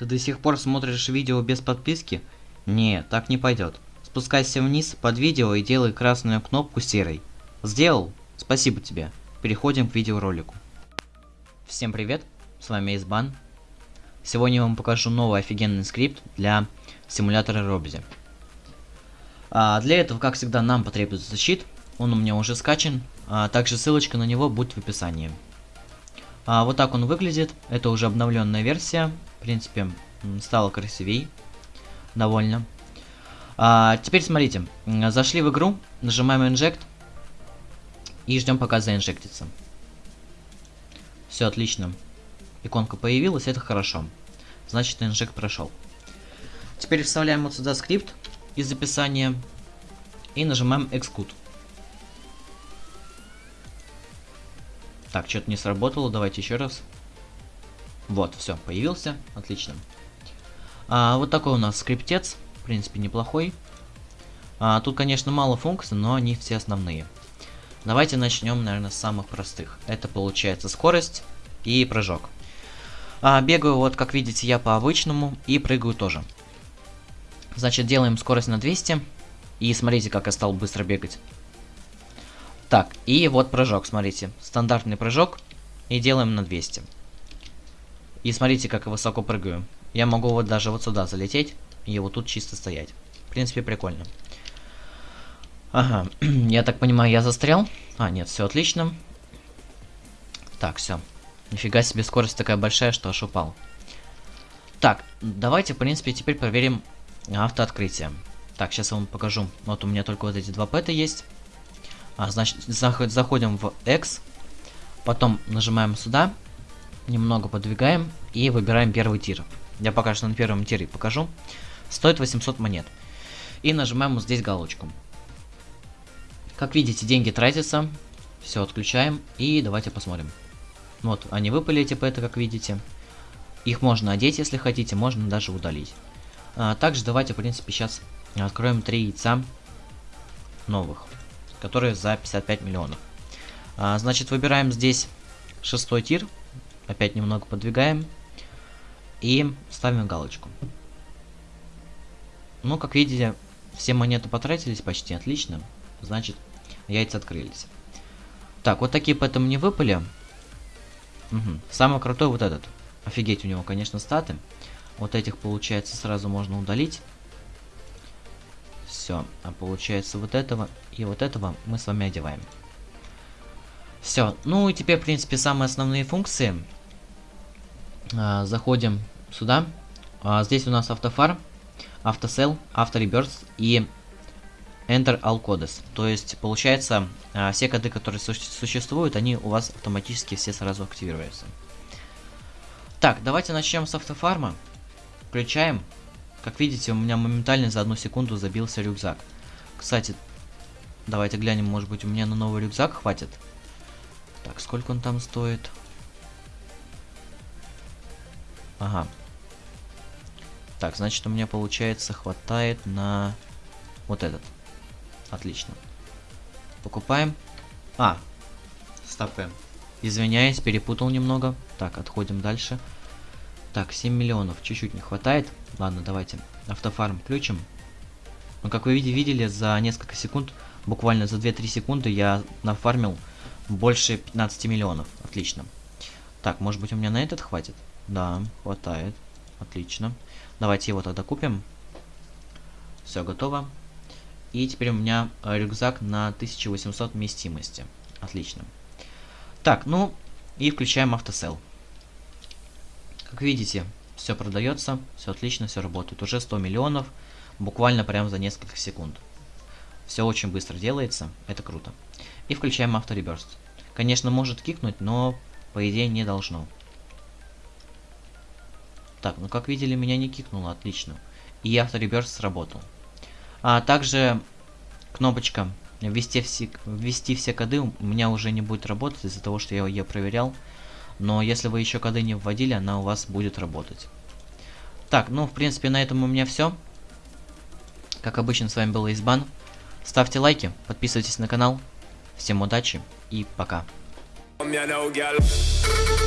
Ты до сих пор смотришь видео без подписки? Не, так не пойдет. Спускайся вниз под видео и делай красную кнопку серой. Сделал? Спасибо тебе. Переходим к видеоролику. Всем привет, с вами Избан. Сегодня я вам покажу новый офигенный скрипт для симулятора Робзи. А для этого, как всегда, нам потребуется щит. Он у меня уже скачан. А также ссылочка на него будет в описании. А вот так он выглядит. Это уже обновленная версия. В принципе, стало красивей. Довольно. А, теперь смотрите. Зашли в игру, нажимаем Inject. И ждем пока заинжектится. Все отлично. Иконка появилась, это хорошо. Значит, инжект прошел. Теперь вставляем вот сюда скрипт из описания. И нажимаем Execute. Так, что-то не сработало, давайте еще раз. Вот, все, появился, отлично. А, вот такой у нас скриптец, в принципе, неплохой. А, тут, конечно, мало функций, но они все основные. Давайте начнем, наверное, с самых простых. Это получается скорость и прыжок. А, бегаю, вот, как видите, я по обычному и прыгаю тоже. Значит, делаем скорость на 200. И смотрите, как я стал быстро бегать. Так, и вот прыжок, смотрите. Стандартный прыжок. И делаем на 200. И смотрите, как я высоко прыгаю. Я могу вот даже вот сюда залететь. И вот тут чисто стоять. В принципе, прикольно. Ага, я так понимаю, я застрял. А, нет, все отлично. Так, все. Нифига себе, скорость такая большая, что аж упал. Так, давайте, в принципе, теперь проверим автооткрытие. Так, сейчас я вам покажу. Вот у меня только вот эти два пэта есть. А, значит, заход, заходим в X, потом нажимаем сюда, немного подвигаем и выбираем первый тир. Я пока что на первом тире покажу. Стоит 800 монет. И нажимаем вот здесь галочку. Как видите, деньги тратятся. Все, отключаем. И давайте посмотрим. Вот, они выпали эти пэты, как видите. Их можно одеть, если хотите, можно даже удалить. А, также давайте, в принципе, сейчас откроем три яйца новых которые за 55 миллионов. А, значит, выбираем здесь шестой тир. Опять немного подвигаем. И ставим галочку. Ну, как видите, все монеты потратились почти отлично. Значит, яйца открылись. Так, вот такие поэтому не выпали. Угу. Самый крутой вот этот. Офигеть у него, конечно, статы. Вот этих, получается, сразу можно удалить. Все, а получается вот этого и вот этого мы с вами одеваем. Все, ну и теперь, в принципе, самые основные функции. А, заходим сюда. А, здесь у нас автофар, автосел, автореберс и Enter All Codes. То есть, получается, а, все коды, которые су существуют, они у вас автоматически все сразу активируются. Так, давайте начнем с автофарма. Включаем. Как видите, у меня моментально за одну секунду забился рюкзак. Кстати, давайте глянем, может быть у меня на новый рюкзак хватит. Так, сколько он там стоит? Ага. Так, значит у меня получается хватает на вот этот. Отлично. Покупаем. А, стопаем. Извиняюсь, перепутал немного. Так, отходим дальше. Так, 7 миллионов, чуть-чуть не хватает. Ладно, давайте автофарм включим. Ну, как вы видели, за несколько секунд, буквально за 2-3 секунды я нафармил больше 15 миллионов. Отлично. Так, может быть у меня на этот хватит? Да, хватает. Отлично. Давайте его тогда купим. Все, готово. И теперь у меня э, рюкзак на 1800 вместимости. Отлично. Так, ну и включаем автосел. Как видите, все продается, все отлично, все работает. Уже 100 миллионов, буквально прям за несколько секунд. Все очень быстро делается, это круто. И включаем автореберст. Конечно, может кикнуть, но по идее не должно. Так, ну как видели, меня не кикнуло, отлично. И автореберст сработал. А также кнопочка ввести все, ввести все коды у меня уже не будет работать из-за того, что я ее проверял но если вы еще коды не вводили, она у вас будет работать. Так, ну, в принципе, на этом у меня все. Как обычно, с вами был Избан. Ставьте лайки, подписывайтесь на канал. Всем удачи и пока. Come here now, girl.